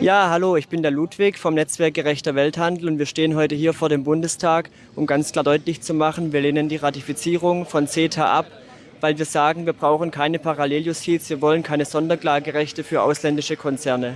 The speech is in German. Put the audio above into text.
Ja, hallo, ich bin der Ludwig vom Netzwerk Gerechter Welthandel und wir stehen heute hier vor dem Bundestag, um ganz klar deutlich zu machen, wir lehnen die Ratifizierung von CETA ab, weil wir sagen, wir brauchen keine Paralleljustiz, wir wollen keine Sonderklagerechte für ausländische Konzerne.